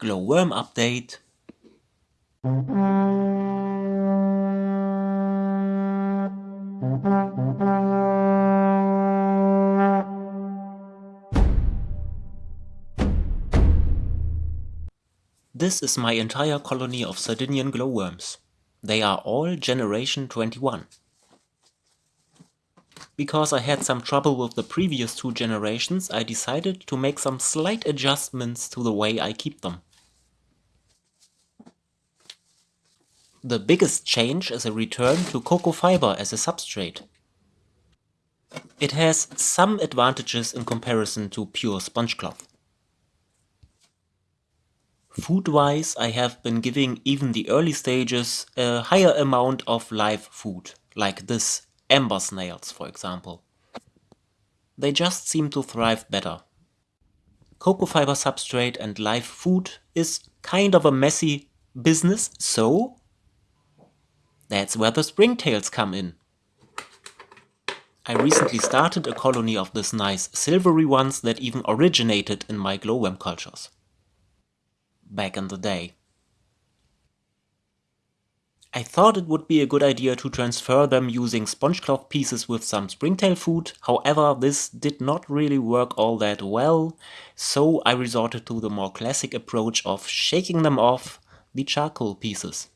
Glowworm update. This is my entire colony of Sardinian glowworms. They are all generation 21. Because I had some trouble with the previous two generations, I decided to make some slight adjustments to the way I keep them. The biggest change is a return to cocoa fiber as a substrate. It has some advantages in comparison to pure sponge cloth. Food-wise, I have been giving even the early stages a higher amount of live food, like this amber snails, for example. They just seem to thrive better. Cocoa fiber substrate and live food is kind of a messy business, so that's where the springtails come in. I recently started a colony of these nice silvery ones that even originated in my glowworm cultures back in the day. I thought it would be a good idea to transfer them using sponge cloth pieces with some springtail food, however this did not really work all that well, so I resorted to the more classic approach of shaking them off the charcoal pieces.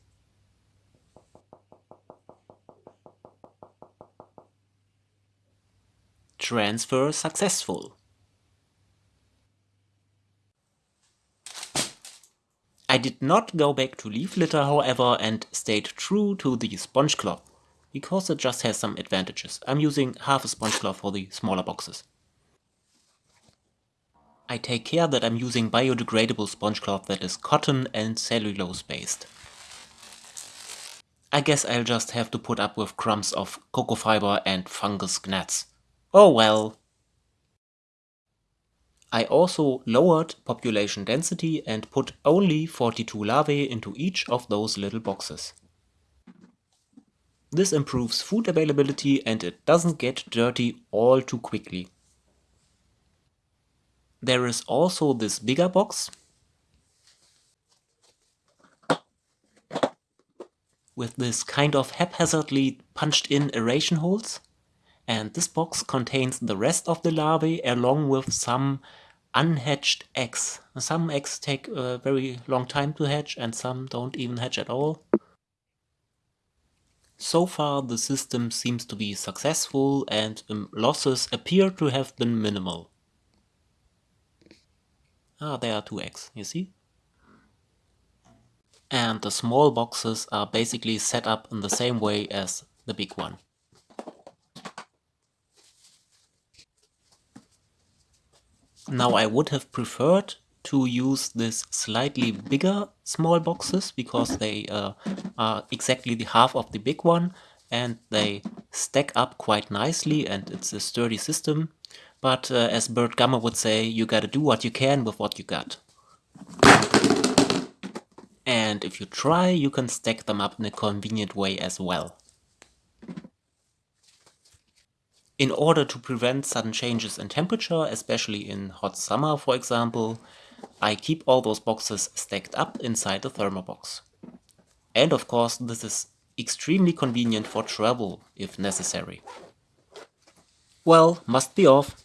Transfer successful. I did not go back to leaf litter however and stayed true to the sponge cloth, because it just has some advantages. I'm using half a sponge cloth for the smaller boxes. I take care that I'm using biodegradable sponge cloth that is cotton and cellulose based. I guess I'll just have to put up with crumbs of cocoa fiber and fungus gnats. Oh well. I also lowered population density and put only 42 larvae into each of those little boxes. This improves food availability and it doesn't get dirty all too quickly. There is also this bigger box with this kind of haphazardly punched in aeration holes and this box contains the rest of the larvae along with some unhatched eggs. Some eggs take a very long time to hatch and some don't even hatch at all. So far the system seems to be successful and um, losses appear to have been minimal. Ah, there are two eggs, you see? And the small boxes are basically set up in the same way as the big one. Now I would have preferred to use this slightly bigger small boxes because they uh, are exactly the half of the big one and they stack up quite nicely and it's a sturdy system. But uh, as Burt Gummer would say, you gotta do what you can with what you got. And if you try, you can stack them up in a convenient way as well. In order to prevent sudden changes in temperature, especially in hot summer for example, I keep all those boxes stacked up inside the thermobox. And of course this is extremely convenient for travel if necessary. Well, must be off.